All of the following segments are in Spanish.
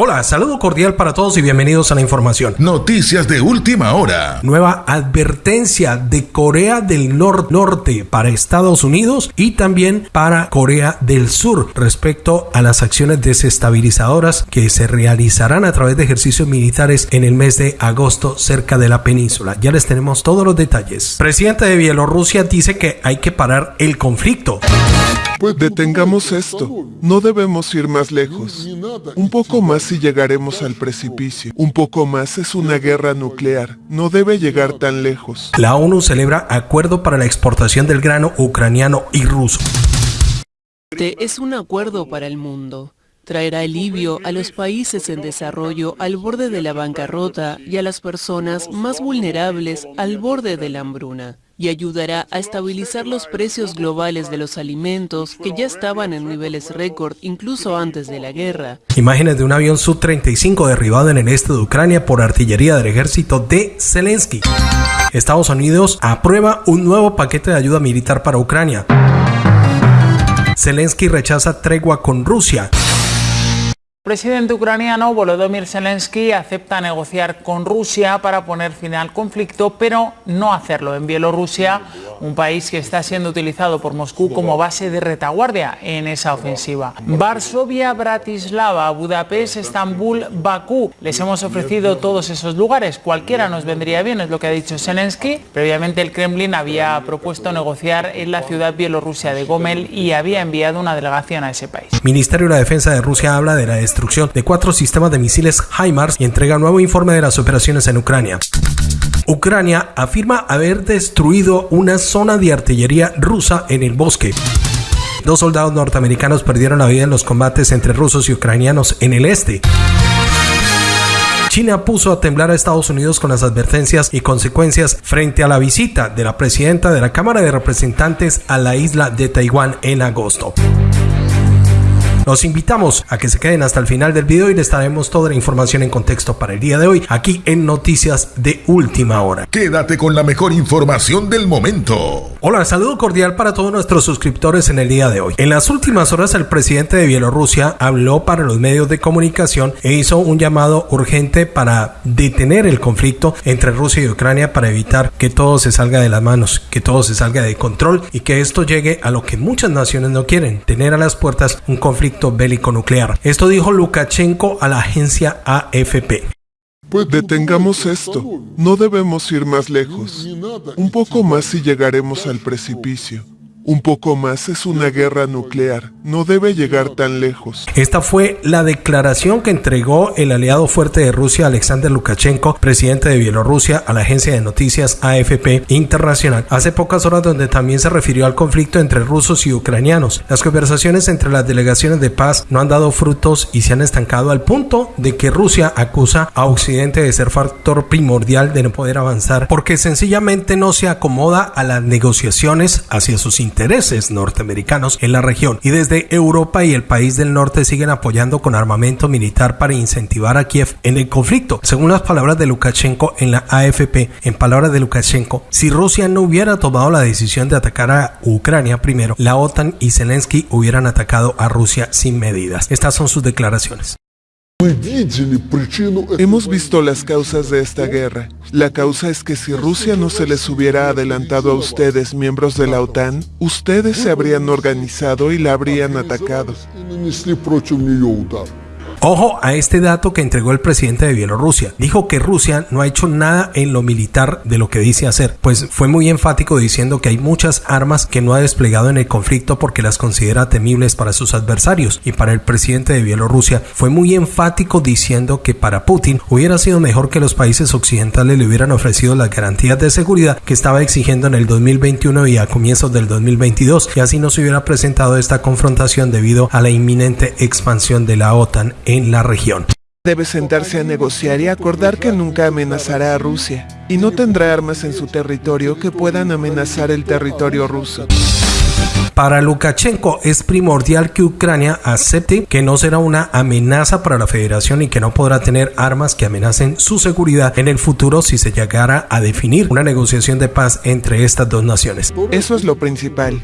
Hola, saludo cordial para todos y bienvenidos a la información. Noticias de última hora. Nueva advertencia de Corea del Norte para Estados Unidos y también para Corea del Sur respecto a las acciones desestabilizadoras que se realizarán a través de ejercicios militares en el mes de agosto cerca de la península. Ya les tenemos todos los detalles. Presidente de Bielorrusia dice que hay que parar el conflicto. Pues detengamos esto. No debemos ir más lejos. Un poco más y llegaremos al precipicio. Un poco más es una guerra nuclear. No debe llegar tan lejos. La ONU celebra acuerdo para la exportación del grano ucraniano y ruso. Este es un acuerdo para el mundo. Traerá alivio a los países en desarrollo al borde de la bancarrota y a las personas más vulnerables al borde de la hambruna y ayudará a estabilizar los precios globales de los alimentos que ya estaban en niveles récord incluso antes de la guerra. Imágenes de un avión Su-35 derribado en el este de Ucrania por artillería del ejército de Zelensky. Estados Unidos aprueba un nuevo paquete de ayuda militar para Ucrania. Zelensky rechaza tregua con Rusia. El presidente ucraniano Volodymyr Zelensky acepta negociar con Rusia para poner fin al conflicto, pero no hacerlo en Bielorrusia, un país que está siendo utilizado por Moscú como base de retaguardia en esa ofensiva. Varsovia, Bratislava, Budapest, Estambul, Bakú. Les hemos ofrecido todos esos lugares. Cualquiera nos vendría bien, es lo que ha dicho Zelensky. Previamente el Kremlin había propuesto negociar en la ciudad bielorrusia de Gomel y había enviado una delegación a ese país. Ministerio de la Defensa de Rusia habla de la destrucción de cuatro sistemas de misiles HIMARS y entrega nuevo informe de las operaciones en Ucrania. Ucrania afirma haber destruido una zona de artillería rusa en el bosque. Dos soldados norteamericanos perdieron la vida en los combates entre rusos y ucranianos en el este. China puso a temblar a Estados Unidos con las advertencias y consecuencias frente a la visita de la presidenta de la Cámara de Representantes a la isla de Taiwán en agosto. Los invitamos a que se queden hasta el final del video y les traemos toda la información en contexto para el día de hoy aquí en Noticias de Última Hora. Quédate con la mejor información del momento. Hola, saludo cordial para todos nuestros suscriptores en el día de hoy. En las últimas horas el presidente de Bielorrusia habló para los medios de comunicación e hizo un llamado urgente para detener el conflicto entre Rusia y Ucrania para evitar que todo se salga de las manos, que todo se salga de control y que esto llegue a lo que muchas naciones no quieren, tener a las puertas un conflicto bélico nuclear. Esto dijo Lukashenko a la agencia AFP. Pues detengamos esto. No debemos ir más lejos. Un poco más y llegaremos al precipicio. Un poco más es una guerra nuclear. No debe llegar tan lejos. Esta fue la declaración que entregó el aliado fuerte de Rusia, Alexander Lukashenko, presidente de Bielorrusia, a la agencia de noticias AFP Internacional, hace pocas horas donde también se refirió al conflicto entre rusos y ucranianos. Las conversaciones entre las delegaciones de paz no han dado frutos y se han estancado al punto de que Rusia acusa a Occidente de ser factor primordial de no poder avanzar porque sencillamente no se acomoda a las negociaciones hacia sus intereses intereses norteamericanos en la región y desde Europa y el país del norte siguen apoyando con armamento militar para incentivar a Kiev en el conflicto. Según las palabras de Lukashenko en la AFP, en palabras de Lukashenko, si Rusia no hubiera tomado la decisión de atacar a Ucrania primero, la OTAN y Zelensky hubieran atacado a Rusia sin medidas. Estas son sus declaraciones. Hemos visto las causas de esta guerra. La causa es que si Rusia no se les hubiera adelantado a ustedes, miembros de la OTAN, ustedes se habrían organizado y la habrían atacado. Ojo a este dato que entregó el presidente de Bielorrusia. Dijo que Rusia no ha hecho nada en lo militar de lo que dice hacer, pues fue muy enfático diciendo que hay muchas armas que no ha desplegado en el conflicto porque las considera temibles para sus adversarios. Y para el presidente de Bielorrusia fue muy enfático diciendo que para Putin hubiera sido mejor que los países occidentales le hubieran ofrecido las garantías de seguridad que estaba exigiendo en el 2021 y a comienzos del 2022 y así no se hubiera presentado esta confrontación debido a la inminente expansión de la OTAN en la región. Debe sentarse a negociar y acordar que nunca amenazará a Rusia y no tendrá armas en su territorio que puedan amenazar el territorio ruso. Para Lukashenko es primordial que Ucrania acepte que no será una amenaza para la federación y que no podrá tener armas que amenacen su seguridad en el futuro si se llegara a definir una negociación de paz entre estas dos naciones. Eso es lo principal.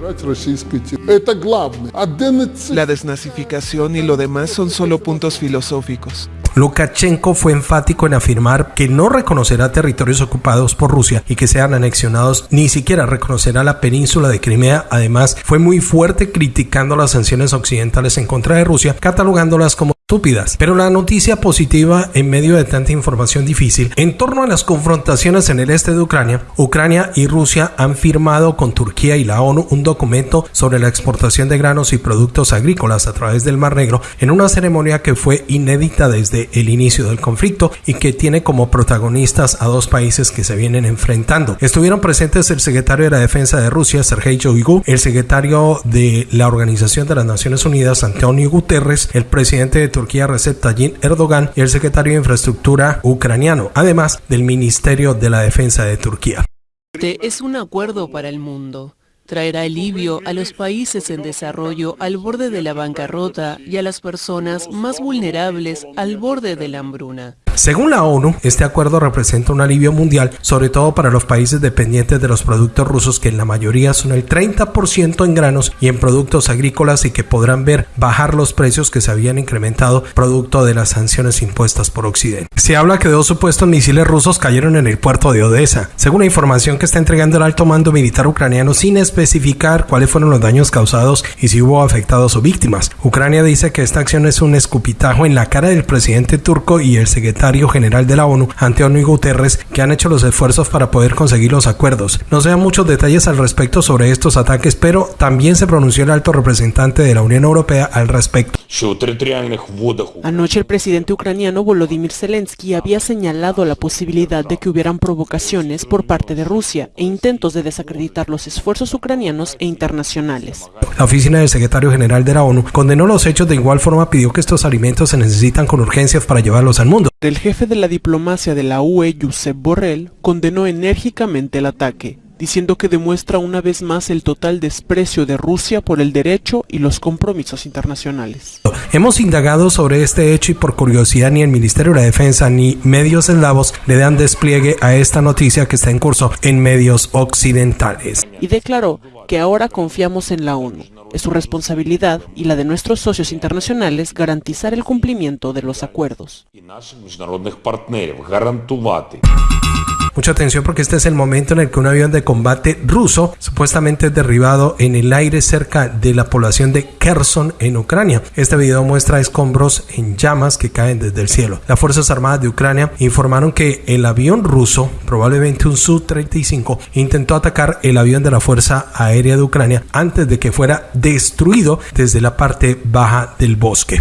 La desnazificación y lo demás son solo puntos filosóficos. Lukashenko fue enfático en afirmar que no reconocerá territorios ocupados por Rusia y que sean anexionados, ni siquiera reconocerá la península de Crimea. Además, fue muy fuerte criticando las sanciones occidentales en contra de Rusia, catalogándolas como estúpidas. Pero la noticia positiva en medio de tanta información difícil, en torno a las confrontaciones en el este de Ucrania, Ucrania y Rusia han firmado con Turquía y la ONU un documento sobre la exportación de granos y productos agrícolas a través del Mar Negro en una ceremonia que fue inédita desde el inicio del conflicto y que tiene como protagonistas a dos países que se vienen enfrentando. Estuvieron presentes el secretario de la Defensa de Rusia, Sergei Shoigu, el secretario de la Organización de las Naciones Unidas, Antonio Guterres, el presidente de Turquía Recep Tayyip Erdogan y el secretario de Infraestructura ucraniano, además del Ministerio de la Defensa de Turquía. Este es un acuerdo para el mundo. Traerá alivio a los países en desarrollo al borde de la bancarrota y a las personas más vulnerables al borde de la hambruna. Según la ONU, este acuerdo representa un alivio mundial, sobre todo para los países dependientes de los productos rusos, que en la mayoría son el 30% en granos y en productos agrícolas y que podrán ver bajar los precios que se habían incrementado producto de las sanciones impuestas por Occidente. Se habla que dos supuestos misiles rusos cayeron en el puerto de Odessa, según la información que está entregando el alto mando militar ucraniano sin especificar cuáles fueron los daños causados y si hubo afectados o víctimas. Ucrania dice que esta acción es un escupitajo en la cara del presidente turco y el secretario general de la ONU, Antonio Guterres, que han hecho los esfuerzos para poder conseguir los acuerdos. No se dan muchos detalles al respecto sobre estos ataques, pero también se pronunció el alto representante de la Unión Europea al respecto. Anoche el presidente ucraniano Volodymyr Zelensky había señalado la posibilidad de que hubieran provocaciones por parte de Rusia e intentos de desacreditar los esfuerzos ucranianos e internacionales. La oficina del secretario general de la ONU condenó los hechos de igual forma pidió que estos alimentos se necesitan con urgencia para llevarlos al mundo. El jefe de la diplomacia de la UE, Josep Borrell, condenó enérgicamente el ataque, diciendo que demuestra una vez más el total desprecio de Rusia por el derecho y los compromisos internacionales. Hemos indagado sobre este hecho y por curiosidad ni el Ministerio de la Defensa ni medios eslavos le dan despliegue a esta noticia que está en curso en medios occidentales. Y declaró que ahora confiamos en la ONU. Es su responsabilidad y la de nuestros socios internacionales garantizar el cumplimiento de los acuerdos. Mucha atención porque este es el momento en el que un avión de combate ruso supuestamente es derribado en el aire cerca de la población de Kherson en Ucrania. Este video muestra escombros en llamas que caen desde el cielo. Las Fuerzas Armadas de Ucrania informaron que el avión ruso, probablemente un Su-35, intentó atacar el avión de la Fuerza Aérea de Ucrania antes de que fuera destruido desde la parte baja del bosque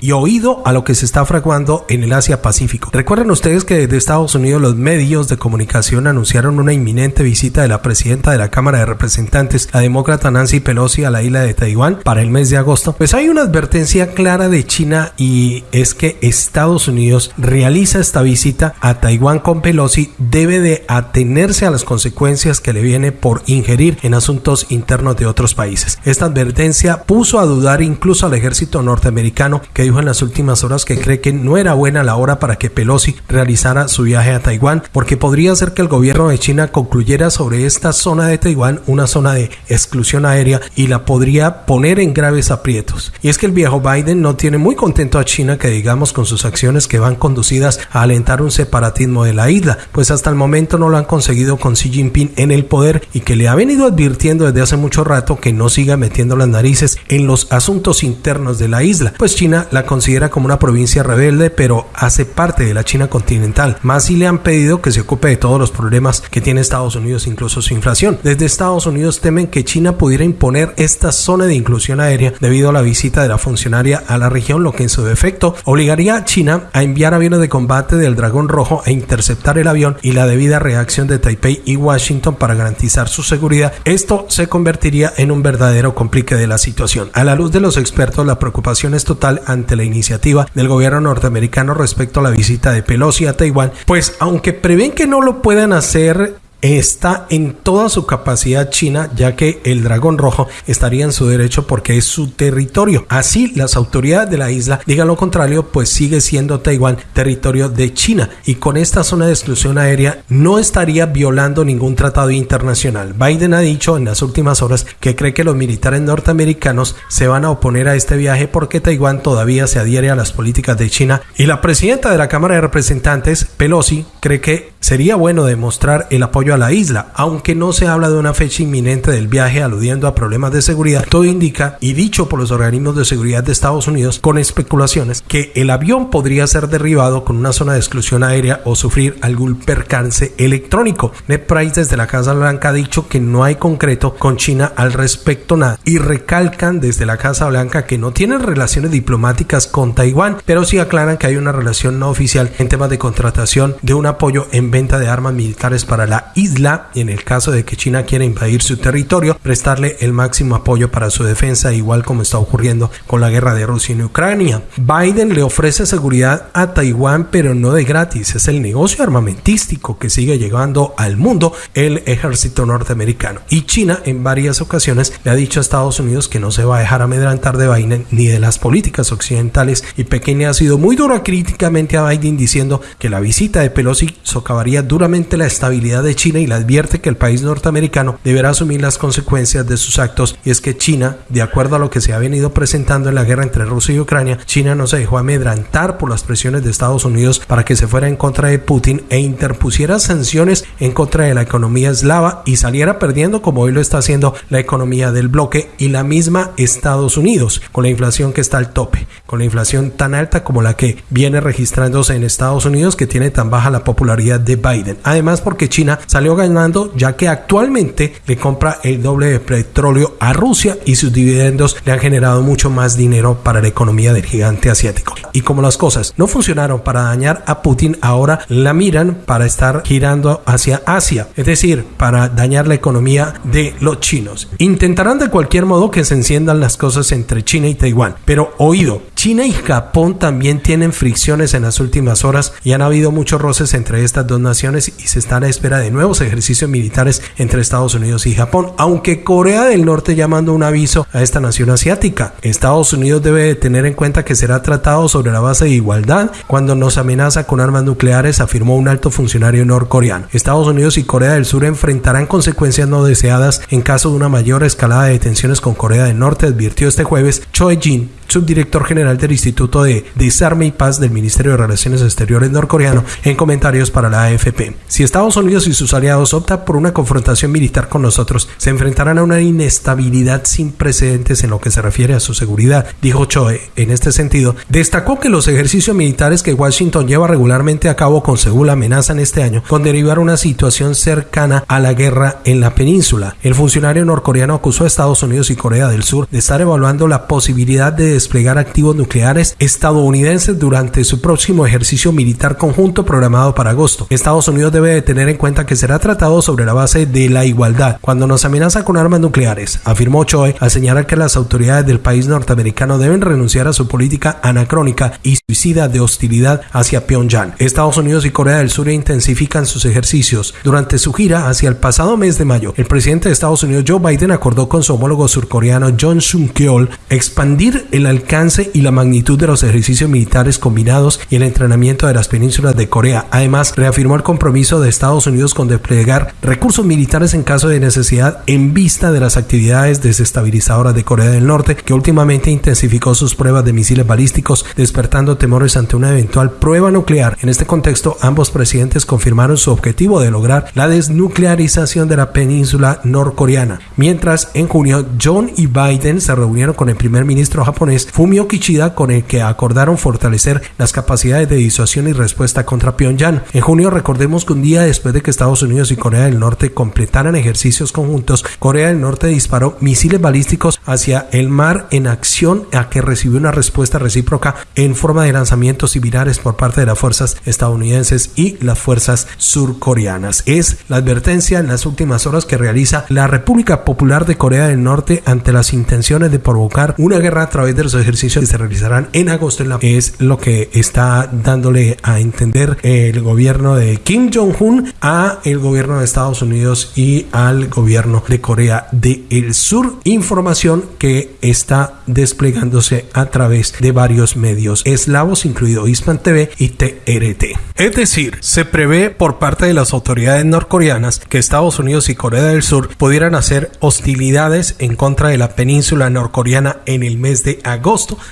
y oído a lo que se está fraguando en el Asia Pacífico. Recuerden ustedes que desde Estados Unidos los medios de comunicación anunciaron una inminente visita de la presidenta de la Cámara de Representantes, la demócrata Nancy Pelosi, a la isla de Taiwán para el mes de agosto. Pues hay una advertencia clara de China y es que Estados Unidos realiza esta visita a Taiwán con Pelosi debe de atenerse a las consecuencias que le viene por ingerir en asuntos internos de otros países. Esta advertencia puso a dudar incluso al ejército norteamericano que dijo en las últimas horas que cree que no era buena la hora para que Pelosi realizara su viaje a Taiwán, porque podría ser que el gobierno de China concluyera sobre esta zona de Taiwán una zona de exclusión aérea y la podría poner en graves aprietos. Y es que el viejo Biden no tiene muy contento a China que digamos con sus acciones que van conducidas a alentar un separatismo de la isla, pues hasta el momento no lo han conseguido con Xi Jinping en el poder y que le ha venido advirtiendo desde hace mucho rato que no siga metiendo las narices en los asuntos internos de la isla, pues China la considera como una provincia rebelde, pero hace parte de la China continental. Más si le han pedido que se ocupe de todos los problemas que tiene Estados Unidos, incluso su inflación. Desde Estados Unidos temen que China pudiera imponer esta zona de inclusión aérea debido a la visita de la funcionaria a la región, lo que en su defecto obligaría a China a enviar aviones de combate del Dragón Rojo a interceptar el avión y la debida reacción de Taipei y Washington para garantizar su seguridad. Esto se convertiría en un verdadero complique de la situación. A la luz de los expertos, la preocupación es total ante la iniciativa del gobierno norteamericano respecto a la visita de Pelosi a Taiwán, pues aunque prevén que no lo puedan hacer está en toda su capacidad china, ya que el dragón rojo estaría en su derecho porque es su territorio. Así, las autoridades de la isla digan lo contrario, pues sigue siendo Taiwán territorio de China y con esta zona de exclusión aérea no estaría violando ningún tratado internacional. Biden ha dicho en las últimas horas que cree que los militares norteamericanos se van a oponer a este viaje porque Taiwán todavía se adhiere a las políticas de China y la presidenta de la Cámara de Representantes, Pelosi, cree que sería bueno demostrar el apoyo a la isla, aunque no se habla de una fecha inminente del viaje aludiendo a problemas de seguridad. Todo indica, y dicho por los organismos de seguridad de Estados Unidos, con especulaciones, que el avión podría ser derribado con una zona de exclusión aérea o sufrir algún percance electrónico. Ned Price desde la Casa Blanca ha dicho que no hay concreto con China al respecto nada y recalcan desde la Casa Blanca que no tienen relaciones diplomáticas con Taiwán, pero sí aclaran que hay una relación no oficial en temas de contratación de un apoyo en venta de armas militares para la isla y en el caso de que China quiera invadir su territorio, prestarle el máximo apoyo para su defensa, igual como está ocurriendo con la guerra de Rusia en Ucrania. Biden le ofrece seguridad a Taiwán, pero no de gratis, es el negocio armamentístico que sigue llegando al mundo el ejército norteamericano. Y China en varias ocasiones le ha dicho a Estados Unidos que no se va a dejar amedrantar de Biden ni de las políticas occidentales y Pekín ha sido muy dura críticamente a Biden diciendo que la visita de Pelosi socavaría duramente la estabilidad de China y le advierte que el país norteamericano deberá asumir las consecuencias de sus actos. Y es que China, de acuerdo a lo que se ha venido presentando en la guerra entre Rusia y Ucrania, China no se dejó amedrantar por las presiones de Estados Unidos para que se fuera en contra de Putin e interpusiera sanciones en contra de la economía eslava y saliera perdiendo como hoy lo está haciendo la economía del bloque y la misma Estados Unidos, con la inflación que está al tope, con la inflación tan alta como la que viene registrándose en Estados Unidos que tiene tan baja la popularidad de Biden. Además porque China salió ganando ya que actualmente le compra el doble de petróleo a Rusia y sus dividendos le han generado mucho más dinero para la economía del gigante asiático. Y como las cosas no funcionaron para dañar a Putin, ahora la miran para estar girando hacia Asia, es decir, para dañar la economía de los chinos. Intentarán de cualquier modo que se enciendan las cosas entre China y Taiwán, pero oído, China y Japón también tienen fricciones en las últimas horas y han habido muchos roces entre estas dos naciones y se está a espera de nuevos ejercicios militares entre Estados Unidos y Japón, aunque Corea del Norte llamando un aviso a esta nación asiática. Estados Unidos debe tener en cuenta que será tratado sobre la base de igualdad cuando nos amenaza con armas nucleares, afirmó un alto funcionario norcoreano. Estados Unidos y Corea del Sur enfrentarán consecuencias no deseadas en caso de una mayor escalada de tensiones con Corea del Norte, advirtió este jueves Choi Jin, subdirector general del Instituto de Desarme y Paz del Ministerio de Relaciones Exteriores norcoreano, en comentarios para la AFP. Si Estados Unidos y sus aliados optan por una confrontación militar con nosotros, se enfrentarán a una inestabilidad sin precedentes en lo que se refiere a su seguridad, dijo Choe. En este sentido, destacó que los ejercicios militares que Washington lleva regularmente a cabo con Seúl amenazan este año con derivar una situación cercana a la guerra en la península. El funcionario norcoreano acusó a Estados Unidos y Corea del Sur de estar evaluando la posibilidad de desplegar activos nucleares estadounidenses durante su próximo ejercicio militar conjunto programado para agosto. Estados Unidos debe tener en cuenta que será tratado sobre la base de la igualdad cuando nos amenaza con armas nucleares, afirmó Choi al señalar que las autoridades del país norteamericano deben renunciar a su política anacrónica y suicida de hostilidad hacia Pyongyang. Estados Unidos y Corea del Sur intensifican sus ejercicios. Durante su gira hacia el pasado mes de mayo, el presidente de Estados Unidos Joe Biden acordó con su homólogo surcoreano John Sung-keol expandir el alcance y la magnitud de los ejercicios militares combinados y el entrenamiento de las penínsulas de Corea. Además, reafirmó el compromiso de Estados Unidos con desplegar recursos militares en caso de necesidad en vista de las actividades desestabilizadoras de Corea del Norte, que últimamente intensificó sus pruebas de misiles balísticos, despertando temores ante una eventual prueba nuclear. En este contexto, ambos presidentes confirmaron su objetivo de lograr la desnuclearización de la península norcoreana. Mientras, en junio, John y Biden se reunieron con el primer ministro japonés Fumio Kishida con el que acordaron fortalecer las capacidades de disuasión y respuesta contra Pyongyang. En junio recordemos que un día después de que Estados Unidos y Corea del Norte completaran ejercicios conjuntos, Corea del Norte disparó misiles balísticos hacia el mar en acción a que recibió una respuesta recíproca en forma de lanzamientos similares por parte de las fuerzas estadounidenses y las fuerzas surcoreanas. Es la advertencia en las últimas horas que realiza la República Popular de Corea del Norte ante las intenciones de provocar una guerra a través del otros ejercicios que se realizarán en agosto es lo que está dándole a entender el gobierno de Kim Jong-un a el gobierno de Estados Unidos y al gobierno de Corea del Sur. Información que está desplegándose a través de varios medios eslavos, incluido Hispan TV y TRT. Es decir, se prevé por parte de las autoridades norcoreanas que Estados Unidos y Corea del Sur pudieran hacer hostilidades en contra de la península norcoreana en el mes de agosto,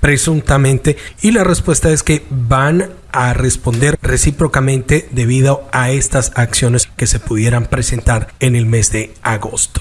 presuntamente, y la respuesta es que van a responder recíprocamente debido a estas acciones que se pudieran presentar en el mes de agosto.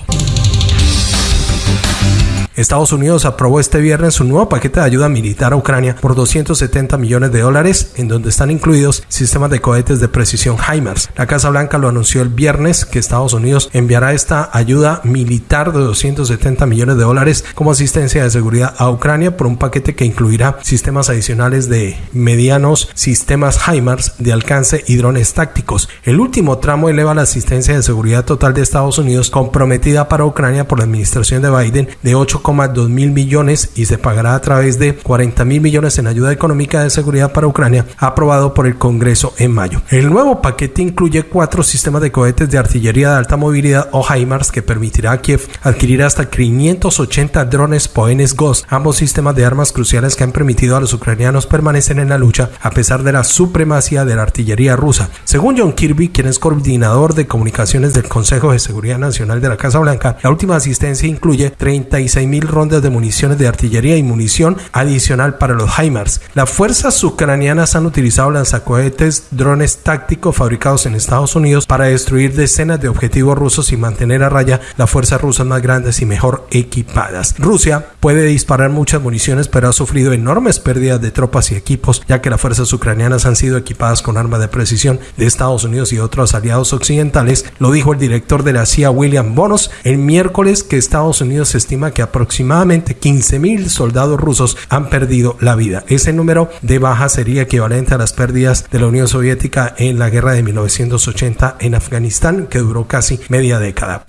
Estados Unidos aprobó este viernes un nuevo paquete de ayuda militar a Ucrania por 270 millones de dólares, en donde están incluidos sistemas de cohetes de precisión HIMARS. La Casa Blanca lo anunció el viernes que Estados Unidos enviará esta ayuda militar de 270 millones de dólares como asistencia de seguridad a Ucrania por un paquete que incluirá sistemas adicionales de medianos sistemas HIMARS de alcance y drones tácticos. El último tramo eleva la asistencia de seguridad total de Estados Unidos comprometida para Ucrania por la administración de Biden de 8 2 mil millones y se pagará a través de 40 mil millones en ayuda económica de seguridad para Ucrania, aprobado por el Congreso en mayo. El nuevo paquete incluye cuatro sistemas de cohetes de artillería de alta movilidad o HIMARS que permitirá a Kiev adquirir hasta 580 drones Poenes Ghost, ambos sistemas de armas cruciales que han permitido a los ucranianos permanecer en la lucha a pesar de la supremacía de la artillería rusa. Según John Kirby, quien es coordinador de comunicaciones del Consejo de Seguridad Nacional de la Casa Blanca, la última asistencia incluye 36 mil rondas de municiones de artillería y munición adicional para los HIMARS. Las fuerzas ucranianas han utilizado lanzacohetes, drones tácticos fabricados en Estados Unidos para destruir decenas de objetivos rusos y mantener a raya las fuerzas rusas más grandes y mejor equipadas. Rusia puede disparar muchas municiones, pero ha sufrido enormes pérdidas de tropas y equipos, ya que las fuerzas ucranianas han sido equipadas con armas de precisión de Estados Unidos y otros aliados occidentales, lo dijo el director de la CIA William Bonos el miércoles que Estados Unidos estima que aproximadamente aproximadamente 15.000 soldados rusos han perdido la vida. Ese número de bajas sería equivalente a las pérdidas de la Unión Soviética en la guerra de 1980 en Afganistán, que duró casi media década.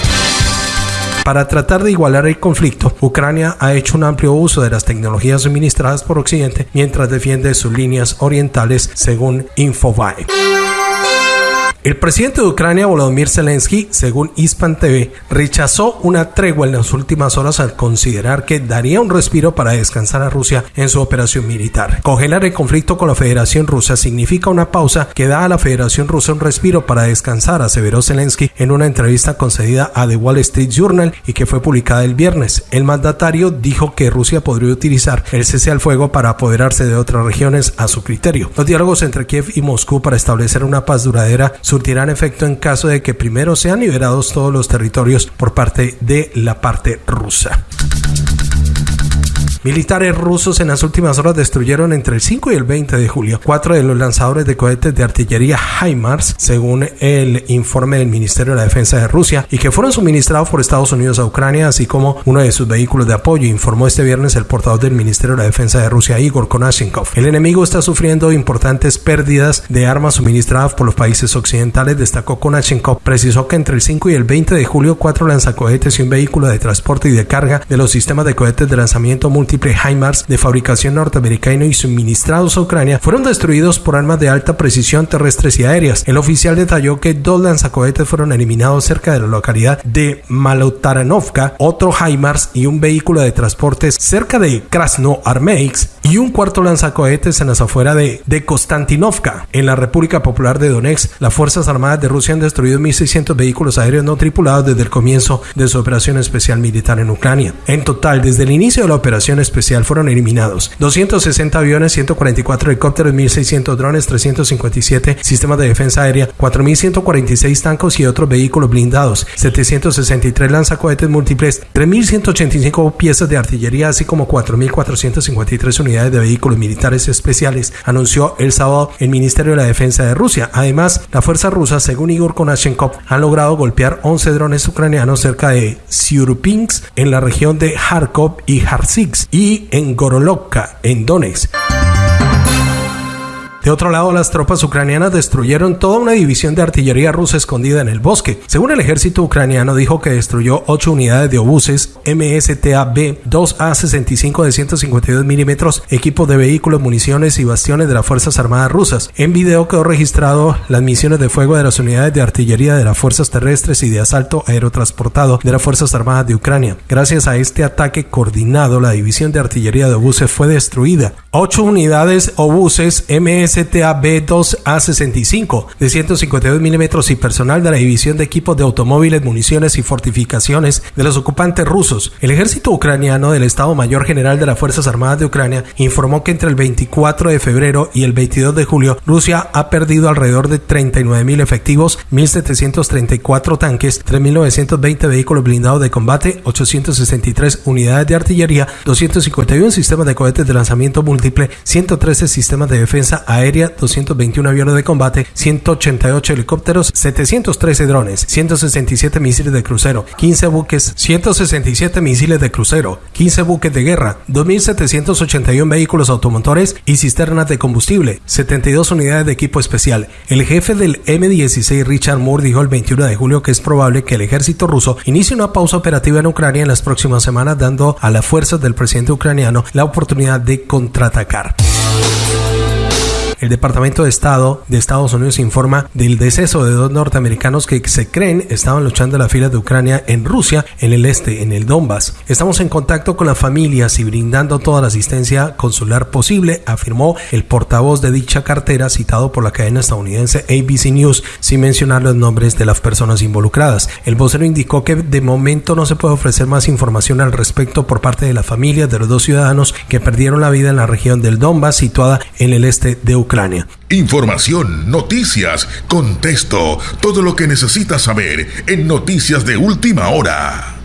Para tratar de igualar el conflicto, Ucrania ha hecho un amplio uso de las tecnologías suministradas por Occidente mientras defiende sus líneas orientales, según Infobae. El presidente de Ucrania, Volodymyr Zelensky, según Hispan TV, rechazó una tregua en las últimas horas al considerar que daría un respiro para descansar a Rusia en su operación militar. Congelar el conflicto con la Federación Rusa significa una pausa que da a la Federación Rusa un respiro para descansar, aseveró Zelensky en una entrevista concedida a The Wall Street Journal y que fue publicada el viernes. El mandatario dijo que Rusia podría utilizar el cese al fuego para apoderarse de otras regiones a su criterio. Los diálogos entre Kiev y Moscú para establecer una paz duradera surtirán efecto en caso de que primero sean liberados todos los territorios por parte de la parte rusa. Militares rusos en las últimas horas destruyeron entre el 5 y el 20 de julio cuatro de los lanzadores de cohetes de artillería HIMARS, según el informe del Ministerio de la Defensa de Rusia, y que fueron suministrados por Estados Unidos a Ucrania, así como uno de sus vehículos de apoyo, informó este viernes el portador del Ministerio de la Defensa de Rusia, Igor Konashenkov. El enemigo está sufriendo importantes pérdidas de armas suministradas por los países occidentales, destacó Konashenkov. Precisó que entre el 5 y el 20 de julio cuatro lanzacohetes y un vehículo de transporte y de carga de los sistemas de cohetes de lanzamiento multi HIMARS de fabricación norteamericana y suministrados a Ucrania fueron destruidos por armas de alta precisión terrestres y aéreas. El oficial detalló que dos lanzacohetes fueron eliminados cerca de la localidad de Malotaranovka, otro HIMARS y un vehículo de transportes cerca de Krasnoarmeysk y un cuarto lanzacohetes en las afueras de, de Konstantinovka. En la República Popular de Donetsk, las Fuerzas Armadas de Rusia han destruido 1.600 vehículos aéreos no tripulados desde el comienzo de su operación especial militar en Ucrania. En total, desde el inicio de la operación especial fueron eliminados 260 aviones, 144 helicópteros, 1.600 drones, 357 sistemas de defensa aérea, 4.146 tanques y otros vehículos blindados, 763 lanzacohetes múltiples, 3.185 piezas de artillería, así como 4.453 unidades de vehículos militares especiales, anunció el sábado el Ministerio de la Defensa de Rusia. Además, las fuerzas rusas, según Igor Konashenkov, han logrado golpear 11 drones ucranianos cerca de Siurpinsk en la región de Kharkov y Kharkiv y en Gorolovka, en Donetsk. De otro lado, las tropas ucranianas destruyeron toda una división de artillería rusa escondida en el bosque. Según el ejército ucraniano, dijo que destruyó ocho unidades de obuses MSTA-B 2A65 de 152 milímetros, equipos de vehículos, municiones y bastiones de las Fuerzas Armadas rusas. En video quedó registrado las misiones de fuego de las unidades de artillería de las fuerzas terrestres y de asalto aerotransportado de las Fuerzas Armadas de Ucrania. Gracias a este ataque coordinado, la división de artillería de obuses fue destruida. Ocho unidades obuses MSTA B2A65 de 152 milímetros y personal de la división de equipos de automóviles, municiones y fortificaciones de los ocupantes rusos. El ejército ucraniano del Estado Mayor General de las Fuerzas Armadas de Ucrania informó que entre el 24 de febrero y el 22 de julio Rusia ha perdido alrededor de 39 mil efectivos, 1.734 tanques, 3.920 vehículos blindados de combate, 863 unidades de artillería, 251 sistemas de cohetes de lanzamiento múltiple, 113 sistemas de defensa aérea, 221 aviones de combate, 188 helicópteros, 713 drones, 167 misiles de crucero, 15 buques, 167 misiles de crucero, 15 buques de guerra, 2.781 vehículos automotores y cisternas de combustible, 72 unidades de equipo especial. El jefe del M-16 Richard Moore dijo el 21 de julio que es probable que el ejército ruso inicie una pausa operativa en Ucrania en las próximas semanas, dando a las fuerzas del presidente ucraniano la oportunidad de contraatacar. El Departamento de Estado de Estados Unidos informa del deceso de dos norteamericanos que se creen estaban luchando en la fila de Ucrania en Rusia, en el este, en el Donbass. Estamos en contacto con las familias y brindando toda la asistencia consular posible, afirmó el portavoz de dicha cartera citado por la cadena estadounidense ABC News, sin mencionar los nombres de las personas involucradas. El vocero indicó que de momento no se puede ofrecer más información al respecto por parte de las familias de los dos ciudadanos que perdieron la vida en la región del Donbass, situada en el este de Ucrania. Información, noticias, contexto, todo lo que necesitas saber en Noticias de Última Hora.